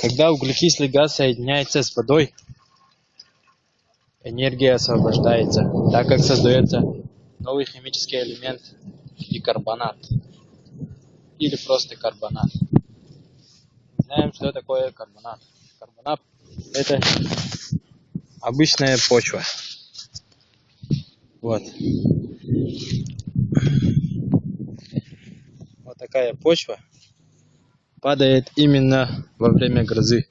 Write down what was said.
Когда углекислый газ соединяется с водой, энергия освобождается, так как создается новый химический элемент – бикарбонат или просто карбонат. Знаем, что такое карбонат. Карбонат – это обычная почва. Вот. Вот такая почва падает именно во время грозы.